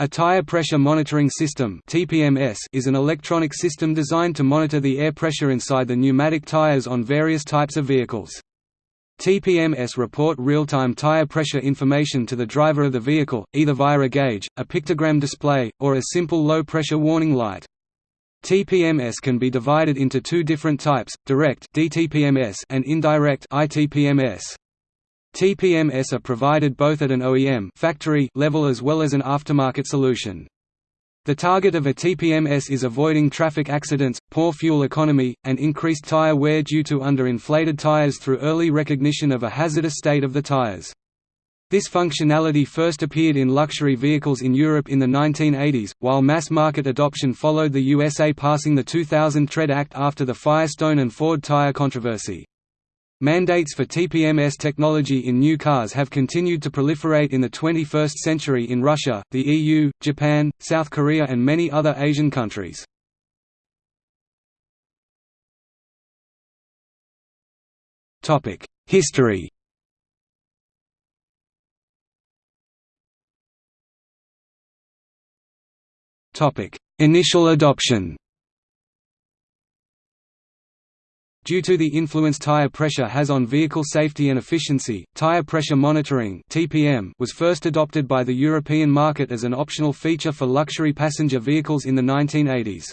A tire pressure monitoring system (TPMS) is an electronic system designed to monitor the air pressure inside the pneumatic tires on various types of vehicles. TPMS report real-time tire pressure information to the driver of the vehicle, either via a gauge, a pictogram display, or a simple low-pressure warning light. TPMS can be divided into two different types, direct DTPMS and indirect ITPMS. TPMS are provided both at an OEM factory level as well as an aftermarket solution. The target of a TPMS is avoiding traffic accidents, poor fuel economy, and increased tire wear due to under-inflated tires through early recognition of a hazardous state of the tires. This functionality first appeared in luxury vehicles in Europe in the 1980s, while mass market adoption followed the USA passing the 2000 Tread Act after the Firestone and Ford tire controversy. Mandates for TPMS technology in new cars have continued to proliferate in the 21st century in Russia, the EU, Japan, South Korea and many other Asian countries. History Initial adoption Due to the influence tire pressure has on vehicle safety and efficiency, tire pressure monitoring (TPM) was first adopted by the European market as an optional feature for luxury passenger vehicles in the 1980s.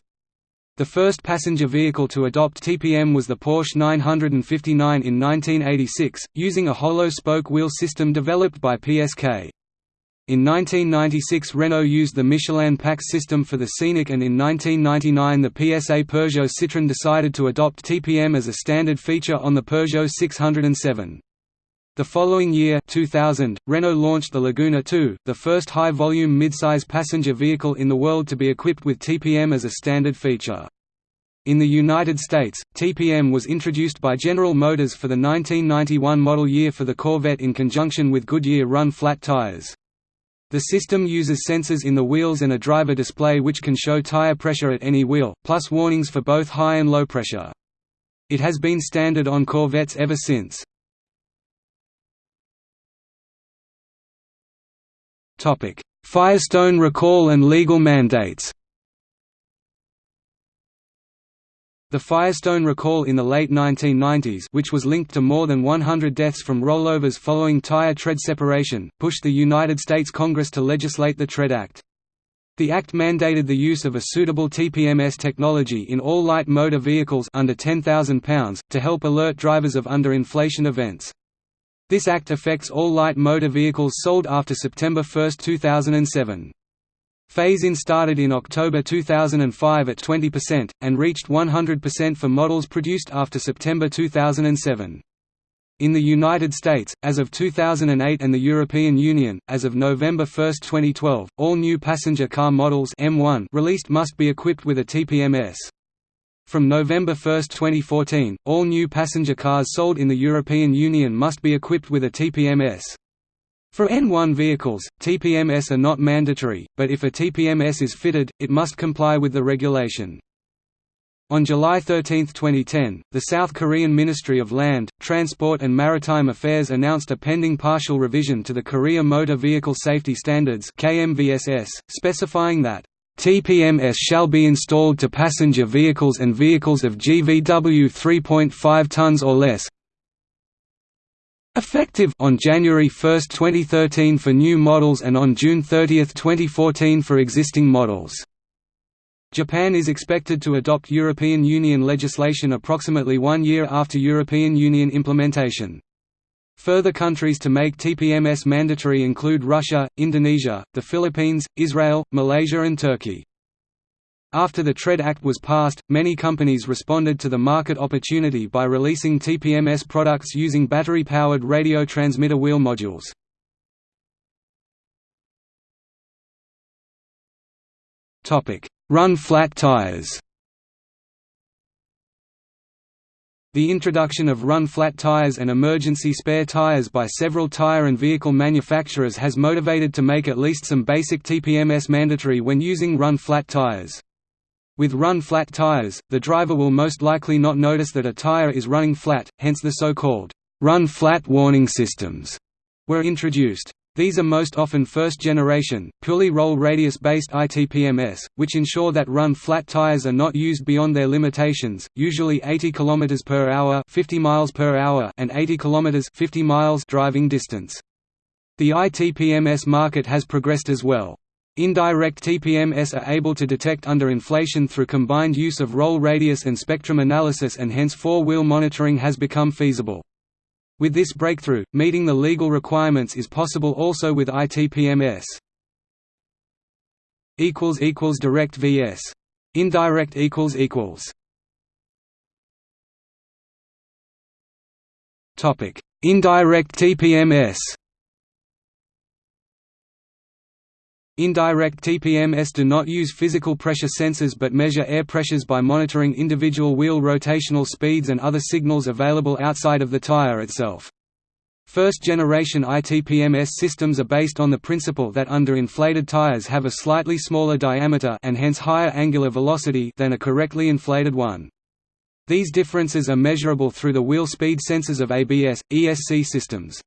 The first passenger vehicle to adopt TPM was the Porsche 959 in 1986, using a hollow spoke wheel system developed by PSK. In 1996 Renault used the Michelin PAX system for the Scenic and in 1999 the PSA Peugeot Citroën decided to adopt TPM as a standard feature on the Peugeot 607. The following year 2000, Renault launched the Laguna 2, the first high-volume midsize passenger vehicle in the world to be equipped with TPM as a standard feature. In the United States, TPM was introduced by General Motors for the 1991 model year for the Corvette in conjunction with Goodyear run-flat tires. The system uses sensors in the wheels and a driver display which can show tire pressure at any wheel, plus warnings for both high and low pressure. It has been standard on Corvettes ever since. Firestone recall and legal mandates The Firestone recall in the late 1990s which was linked to more than 100 deaths from rollovers following tire tread separation, pushed the United States Congress to legislate the Tread Act. The act mandated the use of a suitable TPMS technology in all light motor vehicles under 10,000 pounds, to help alert drivers of underinflation events. This act affects all light motor vehicles sold after September 1, 2007. Phase-in started in October 2005 at 20%, and reached 100% for models produced after September 2007. In the United States, as of 2008 and the European Union, as of November 1, 2012, all new passenger car models M1 released must be equipped with a TPMS. From November 1, 2014, all new passenger cars sold in the European Union must be equipped with a TPMS. For N1 vehicles, TPMS are not mandatory, but if a TPMS is fitted, it must comply with the regulation. On July 13, 2010, the South Korean Ministry of Land, Transport and Maritime Affairs announced a pending partial revision to the Korea Motor Vehicle Safety Standards KMVSS, specifying that TPMS shall be installed to passenger vehicles and vehicles of GVW 3.5 tons or less, Effective on January 1, 2013 for new models and on June 30, 2014 for existing models. Japan is expected to adopt European Union legislation approximately one year after European Union implementation. Further countries to make TPMS mandatory include Russia, Indonesia, the Philippines, Israel, Malaysia and Turkey. After the TREAD Act was passed, many companies responded to the market opportunity by releasing TPMS products using battery-powered radio transmitter wheel modules. Run-flat tires The introduction of run-flat tires and emergency spare tires by several tire and vehicle manufacturers has motivated to make at least some basic TPMS mandatory when using run-flat tires. With run-flat tires, the driver will most likely not notice that a tire is running flat, hence the so-called run-flat warning systems were introduced. These are most often first-generation, purely roll-radius-based ITPMS, which ensure that run-flat tires are not used beyond their limitations, usually 80 km per hour, 50 miles per hour, and 80 km 50 miles driving distance. The ITPMS market has progressed as well. Indirect TPMS are able to detect underinflation through combined use of roll radius and spectrum analysis and hence four-wheel monitoring has become feasible. With this breakthrough, meeting the legal requirements is possible also with ITPMS. Direct vs. Indirect equals equals Topic: Indirect TPMS. Indirect TPMS do not use physical pressure sensors but measure air pressures by monitoring individual wheel rotational speeds and other signals available outside of the tire itself. First-generation ITPMS systems are based on the principle that underinflated tires have a slightly smaller diameter and hence higher angular velocity than a correctly inflated one. These differences are measurable through the wheel speed sensors of ABS, ESC systems.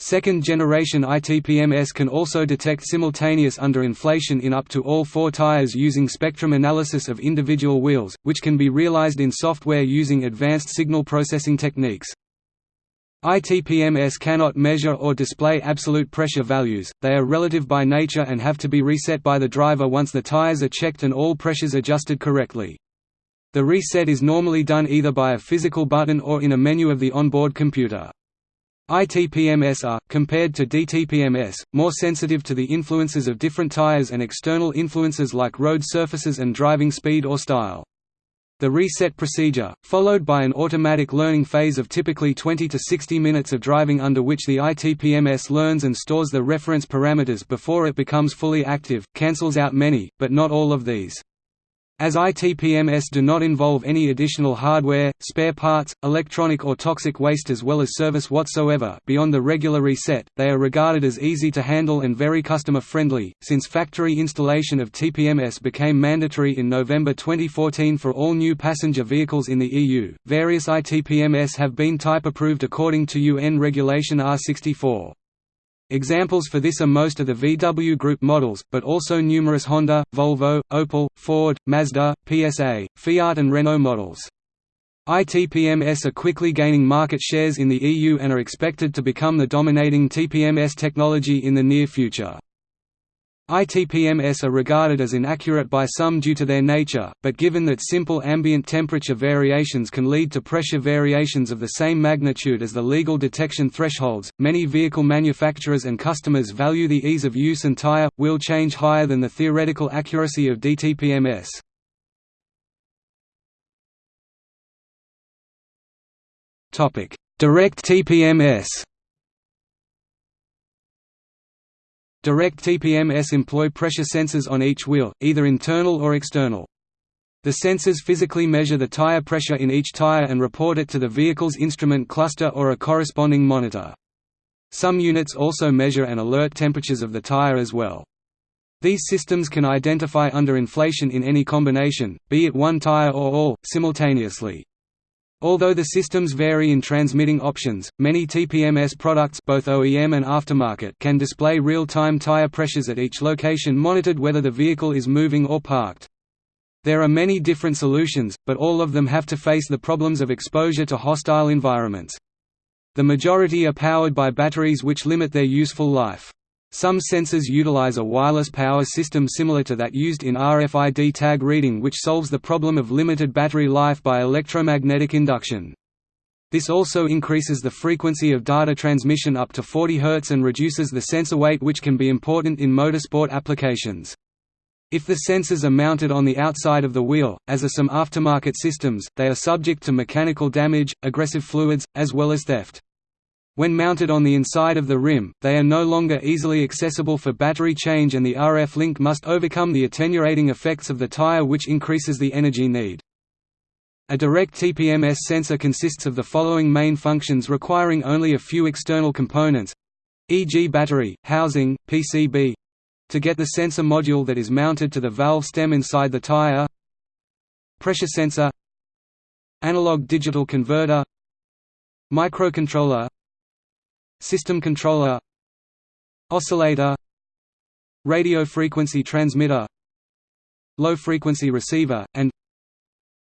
Second-generation ITPMS can also detect simultaneous underinflation in up to all four tires using spectrum analysis of individual wheels, which can be realized in software using advanced signal processing techniques. ITPMS cannot measure or display absolute pressure values, they are relative by nature and have to be reset by the driver once the tires are checked and all pressures adjusted correctly. The reset is normally done either by a physical button or in a menu of the onboard computer. ITPMS are, compared to DTPMS, more sensitive to the influences of different tires and external influences like road surfaces and driving speed or style. The reset procedure, followed by an automatic learning phase of typically 20 to 60 minutes of driving under which the ITPMS learns and stores the reference parameters before it becomes fully active, cancels out many, but not all of these. As ITPMS do not involve any additional hardware, spare parts, electronic or toxic waste as well as service whatsoever beyond the regular reset, they are regarded as easy to handle and very customer-friendly. Since factory installation of TPMS became mandatory in November 2014 for all new passenger vehicles in the EU, various ITPMS have been type approved according to UN Regulation R64. Examples for this are most of the VW Group models, but also numerous Honda, Volvo, Opel, Ford, Mazda, PSA, Fiat and Renault models. ITPMS are quickly gaining market shares in the EU and are expected to become the dominating TPMS technology in the near future. ITPMS are regarded as inaccurate by some due to their nature, but given that simple ambient temperature variations can lead to pressure variations of the same magnitude as the legal detection thresholds, many vehicle manufacturers and customers value the ease of use and tire, wheel change higher than the theoretical accuracy of DTPMS. Direct TPMS Direct TPMS employ pressure sensors on each wheel, either internal or external. The sensors physically measure the tire pressure in each tire and report it to the vehicle's instrument cluster or a corresponding monitor. Some units also measure and alert temperatures of the tire as well. These systems can identify underinflation in any combination, be it one tire or all, simultaneously. Although the systems vary in transmitting options, many TPMS products both OEM and aftermarket can display real-time tire pressures at each location monitored whether the vehicle is moving or parked. There are many different solutions, but all of them have to face the problems of exposure to hostile environments. The majority are powered by batteries which limit their useful life. Some sensors utilize a wireless power system similar to that used in RFID tag reading which solves the problem of limited battery life by electromagnetic induction. This also increases the frequency of data transmission up to 40 Hz and reduces the sensor weight which can be important in motorsport applications. If the sensors are mounted on the outside of the wheel, as are some aftermarket systems, they are subject to mechanical damage, aggressive fluids, as well as theft. When mounted on the inside of the rim, they are no longer easily accessible for battery change and the RF link must overcome the attenuating effects of the tire which increases the energy need. A direct TPMS sensor consists of the following main functions requiring only a few external components e.g. battery, housing, PCB to get the sensor module that is mounted to the valve stem inside the tire pressure sensor analog digital converter microcontroller System controller oscillator radio frequency transmitter low frequency receiver and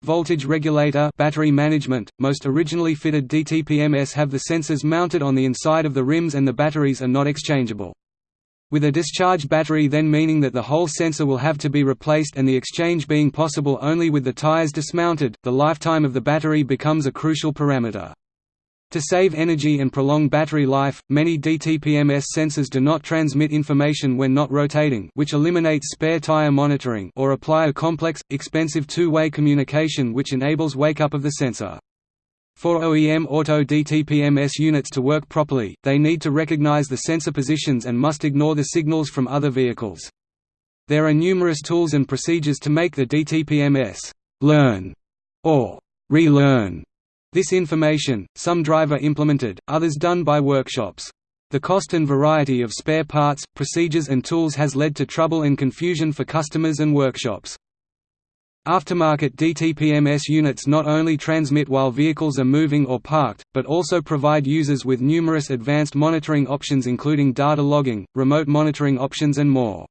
voltage regulator battery management most originally fitted DTPMS have the sensors mounted on the inside of the rims and the batteries are not exchangeable with a discharged battery then meaning that the whole sensor will have to be replaced and the exchange being possible only with the tires dismounted, the lifetime of the battery becomes a crucial parameter. To save energy and prolong battery life, many DTPMS sensors do not transmit information when not rotating which eliminates spare tire monitoring or apply a complex, expensive two-way communication which enables wake-up of the sensor. For OEM auto DTPMS units to work properly, they need to recognize the sensor positions and must ignore the signals from other vehicles. There are numerous tools and procedures to make the DTPMS learn or relearn this information, some driver-implemented, others done by workshops. The cost and variety of spare parts, procedures and tools has led to trouble and confusion for customers and workshops. Aftermarket DTPMS units not only transmit while vehicles are moving or parked, but also provide users with numerous advanced monitoring options including data logging, remote monitoring options and more.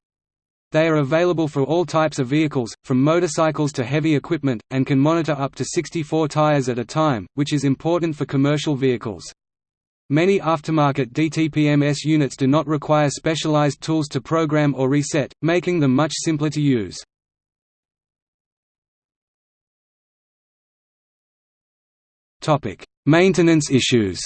They are available for all types of vehicles, from motorcycles to heavy equipment, and can monitor up to 64 tires at a time, which is important for commercial vehicles. Many aftermarket DTPMS units do not require specialized tools to program or reset, making them much simpler to use. Maintenance issues.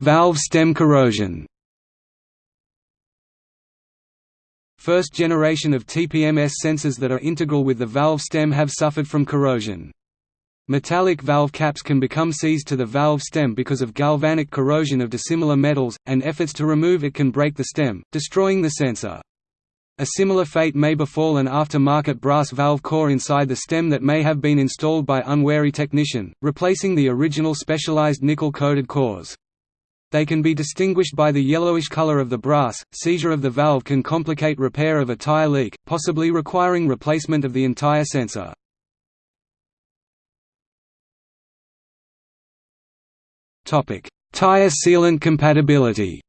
Valve stem corrosion. First generation of TPMS sensors that are integral with the valve stem have suffered from corrosion. Metallic valve caps can become seized to the valve stem because of galvanic corrosion of dissimilar metals, and efforts to remove it can break the stem, destroying the sensor. A similar fate may befall an after-market brass valve core inside the stem that may have been installed by unwary technician, replacing the original specialized nickel-coated cores. They can be distinguished by the yellowish color of the brass. Seizure of the valve can complicate repair of a tire leak, possibly requiring replacement of the entire sensor. Topic: Tire sealant compatibility.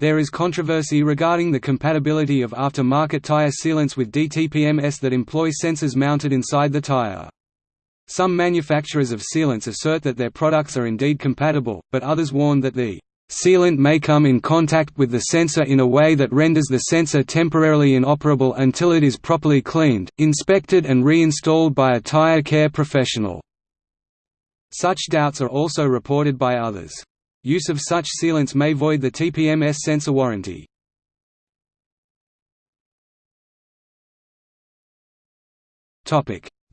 There is controversy regarding the compatibility of after-market tire sealants with DTPMS that employ sensors mounted inside the tire. Some manufacturers of sealants assert that their products are indeed compatible, but others warn that the sealant may come in contact with the sensor in a way that renders the sensor temporarily inoperable until it is properly cleaned, inspected and reinstalled by a tire care professional. Such doubts are also reported by others. Use of such sealants may void the TPMS sensor warranty.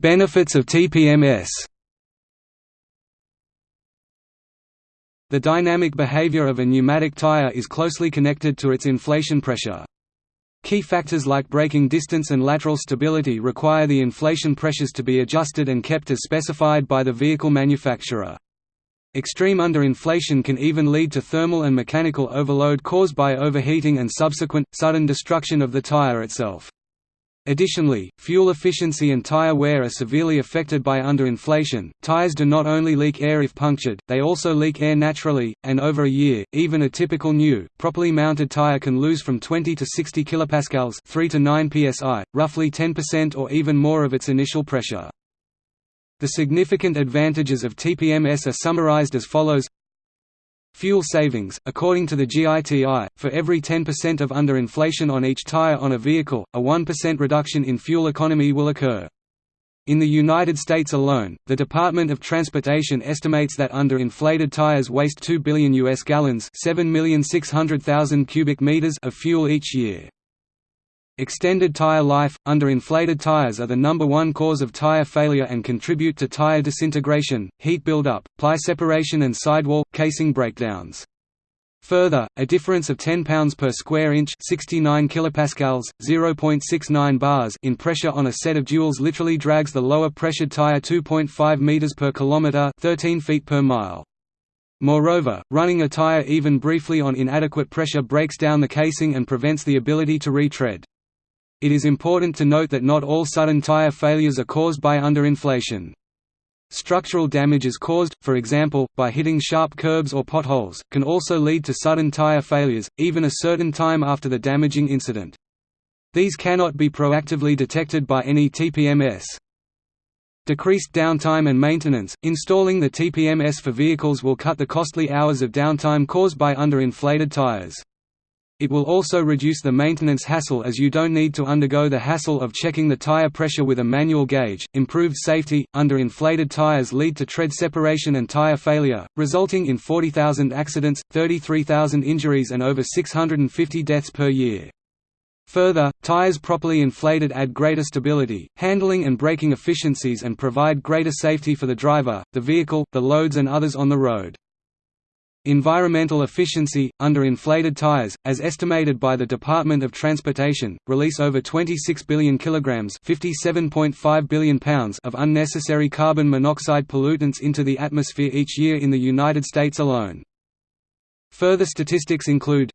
Benefits of TPMS The dynamic behavior of a pneumatic tire is closely connected to its inflation pressure. Key factors like braking distance and lateral stability require the inflation pressures to be adjusted and kept as specified by the vehicle manufacturer. Extreme underinflation can even lead to thermal and mechanical overload caused by overheating and subsequent, sudden destruction of the tire itself. Additionally, fuel efficiency and tire wear are severely affected by underinflation. Tires do not only leak air if punctured, they also leak air naturally, and over a year, even a typical new, properly mounted tire can lose from 20 to 60 kilopascals, 3 to 9 psi, roughly 10% or even more of its initial pressure. The significant advantages of TPMS are summarized as follows Fuel savings, according to the GITI, for every 10% of underinflation on each tire on a vehicle, a 1% reduction in fuel economy will occur. In the United States alone, the Department of Transportation estimates that underinflated tires waste 2 billion US gallons, 7,600,000 cubic meters of fuel each year. Extended tire life – Under-inflated tires are the number one cause of tire failure and contribute to tire disintegration, heat buildup, ply separation and sidewall, casing breakdowns. Further, a difference of 10 pounds per square inch 69 kilopascals, 0.69 bars in pressure on a set of duals literally drags the lower pressured tire 2.5 meters per kilometer 13 feet per mile. Moreover, running a tire even briefly on inadequate pressure breaks down the casing and prevents the ability to retread. It is important to note that not all sudden tire failures are caused by underinflation. Structural damages caused, for example, by hitting sharp curbs or potholes, can also lead to sudden tire failures, even a certain time after the damaging incident. These cannot be proactively detected by any TPMS. Decreased downtime and maintenance – Installing the TPMS for vehicles will cut the costly hours of downtime caused by underinflated tires. It will also reduce the maintenance hassle as you don't need to undergo the hassle of checking the tire pressure with a manual gauge. Improved safety Underinflated tires lead to tread separation and tire failure, resulting in 40,000 accidents, 33,000 injuries, and over 650 deaths per year. Further, tires properly inflated add greater stability, handling and braking efficiencies and provide greater safety for the driver, the vehicle, the loads and others on the road. Environmental efficiency – Underinflated tires, as estimated by the Department of Transportation, release over 26 billion kilograms (57.5 billion pounds) of unnecessary carbon monoxide pollutants into the atmosphere each year in the United States alone. Further statistics include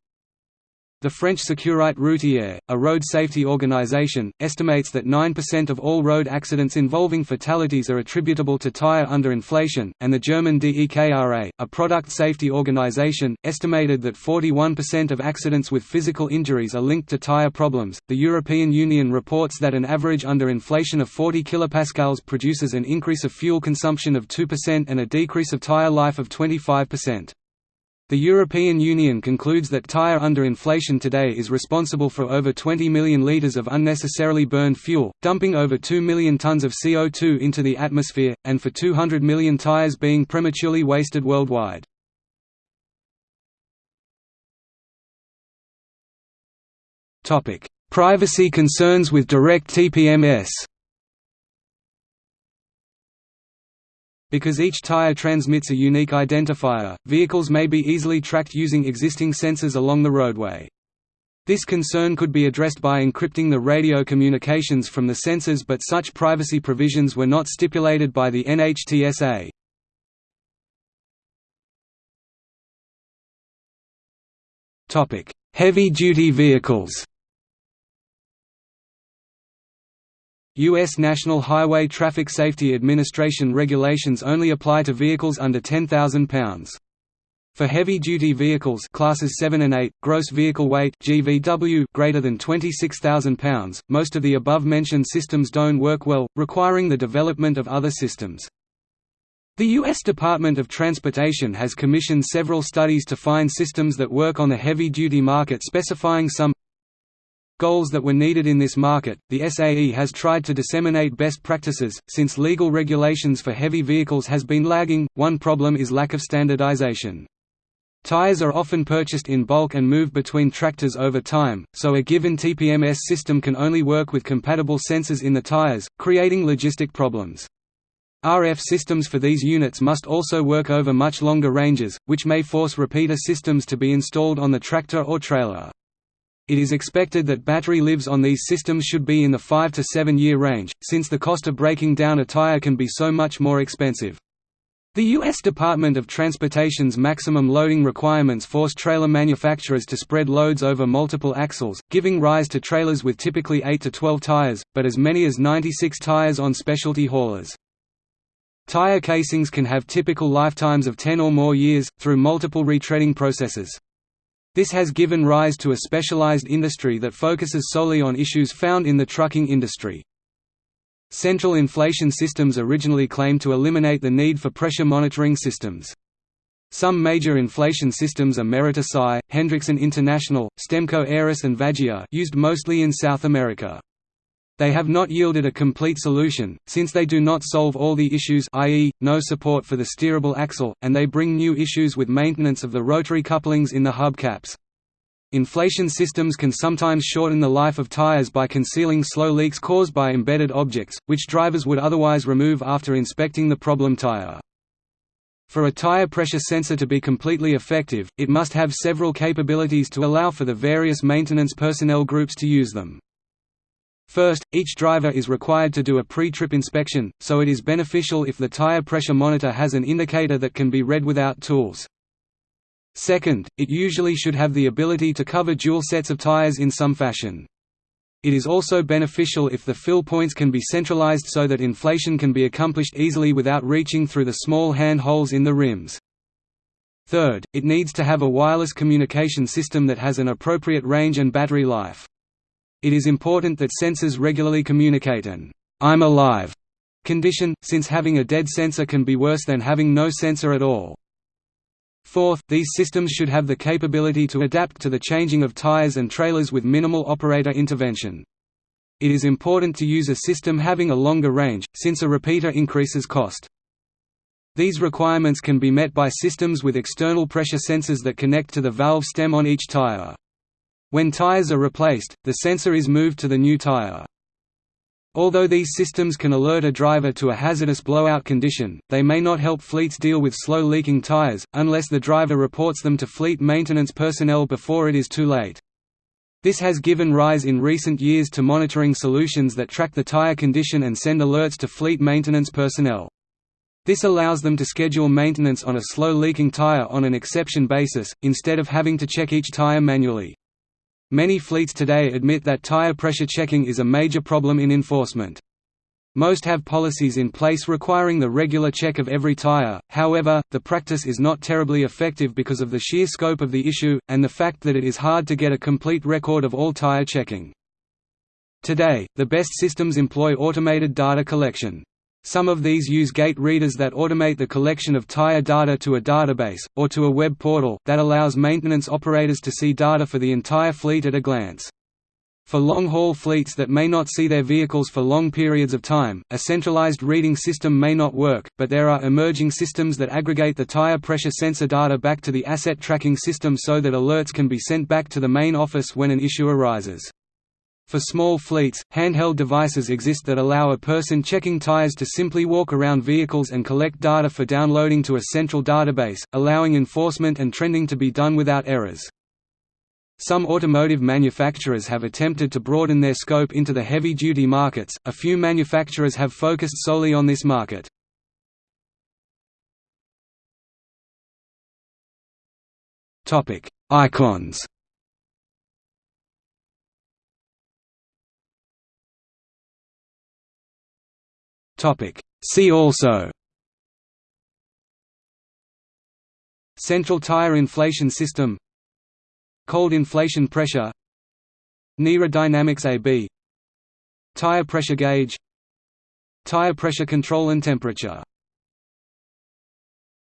the French Sécurité Routière, a road safety organization, estimates that 9% of all road accidents involving fatalities are attributable to tire underinflation, and the German DEKRA, a product safety organization, estimated that 41% of accidents with physical injuries are linked to tire problems. The European Union reports that an average underinflation of 40 kilopascals produces an increase of fuel consumption of 2% and a decrease of tire life of 25%. The European Union concludes that tyre underinflation today is responsible for over 20 million litres of unnecessarily burned fuel, dumping over 2 million tonnes of CO2 into the atmosphere, and for 200 million tyres being prematurely wasted worldwide. Privacy concerns with direct TPMS Because each tire transmits a unique identifier, vehicles may be easily tracked using existing sensors along the roadway. This concern could be addressed by encrypting the radio communications from the sensors but such privacy provisions were not stipulated by the NHTSA. Heavy-duty vehicles U.S. National Highway Traffic Safety Administration regulations only apply to vehicles under 10,000 pounds. For heavy-duty vehicles classes 7 and 8, gross vehicle weight (GVW) greater than 26,000 pounds, most of the above-mentioned systems don't work well, requiring the development of other systems. The U.S. Department of Transportation has commissioned several studies to find systems that work on the heavy-duty market specifying some goals that were needed in this market. The SAE has tried to disseminate best practices, since legal regulations for heavy vehicles has been lagging. One problem is lack of standardization. Tires are often purchased in bulk and moved between tractors over time, so a given TPMS system can only work with compatible sensors in the tires, creating logistic problems. RF systems for these units must also work over much longer ranges, which may force repeater systems to be installed on the tractor or trailer. It is expected that battery lives on these systems should be in the 5 to 7 year range, since the cost of breaking down a tire can be so much more expensive. The U.S. Department of Transportation's maximum loading requirements force trailer manufacturers to spread loads over multiple axles, giving rise to trailers with typically 8 to 12 tires, but as many as 96 tires on specialty haulers. Tire casings can have typical lifetimes of 10 or more years, through multiple retreading processes. This has given rise to a specialized industry that focuses solely on issues found in the trucking industry. Central inflation systems originally claimed to eliminate the need for pressure monitoring systems. Some major inflation systems are Meritor SAE, Hendrickson International, Stemco Aeris and Vigia used mostly in South America. They have not yielded a complete solution, since they do not solve all the issues i.e., no support for the steerable axle, and they bring new issues with maintenance of the rotary couplings in the hubcaps. Inflation systems can sometimes shorten the life of tires by concealing slow leaks caused by embedded objects, which drivers would otherwise remove after inspecting the problem tire. For a tire pressure sensor to be completely effective, it must have several capabilities to allow for the various maintenance personnel groups to use them. First, each driver is required to do a pre-trip inspection, so it is beneficial if the tire pressure monitor has an indicator that can be read without tools. Second, it usually should have the ability to cover dual sets of tires in some fashion. It is also beneficial if the fill points can be centralized so that inflation can be accomplished easily without reaching through the small hand holes in the rims. Third, it needs to have a wireless communication system that has an appropriate range and battery life. It is important that sensors regularly communicate an I'm alive condition, since having a dead sensor can be worse than having no sensor at all. Fourth, these systems should have the capability to adapt to the changing of tires and trailers with minimal operator intervention. It is important to use a system having a longer range, since a repeater increases cost. These requirements can be met by systems with external pressure sensors that connect to the valve stem on each tire. When tires are replaced, the sensor is moved to the new tire. Although these systems can alert a driver to a hazardous blowout condition, they may not help fleets deal with slow leaking tires, unless the driver reports them to fleet maintenance personnel before it is too late. This has given rise in recent years to monitoring solutions that track the tire condition and send alerts to fleet maintenance personnel. This allows them to schedule maintenance on a slow leaking tire on an exception basis, instead of having to check each tire manually. Many fleets today admit that tire pressure checking is a major problem in enforcement. Most have policies in place requiring the regular check of every tire, however, the practice is not terribly effective because of the sheer scope of the issue, and the fact that it is hard to get a complete record of all tire checking. Today, the best systems employ automated data collection. Some of these use gate readers that automate the collection of tire data to a database, or to a web portal, that allows maintenance operators to see data for the entire fleet at a glance. For long-haul fleets that may not see their vehicles for long periods of time, a centralized reading system may not work, but there are emerging systems that aggregate the tire pressure sensor data back to the asset tracking system so that alerts can be sent back to the main office when an issue arises. For small fleets, handheld devices exist that allow a person checking tires to simply walk around vehicles and collect data for downloading to a central database, allowing enforcement and trending to be done without errors. Some automotive manufacturers have attempted to broaden their scope into the heavy-duty markets, a few manufacturers have focused solely on this market. Icons See also. Central tire inflation system. Cold inflation pressure. NIRA Dynamics AB Tire pressure gauge. Tire pressure control and temperature